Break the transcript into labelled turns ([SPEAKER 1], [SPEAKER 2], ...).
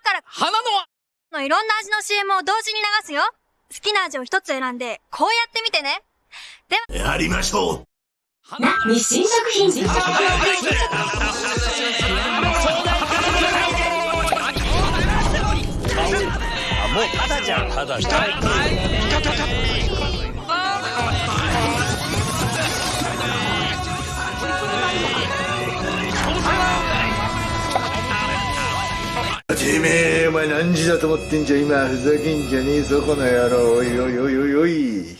[SPEAKER 1] から、
[SPEAKER 2] 花の
[SPEAKER 1] のいろんな味の CM を同時に流すよ。好きな味を一つ選んで、こうやってみてね。
[SPEAKER 3] やりましょう。
[SPEAKER 2] 花の
[SPEAKER 4] 日清食品
[SPEAKER 5] もうただじゃんただじゃん
[SPEAKER 3] てめえお前何時だと思ってんじゃ。今ふざけんじゃねえぞこの野郎。おいおいおいおいおい。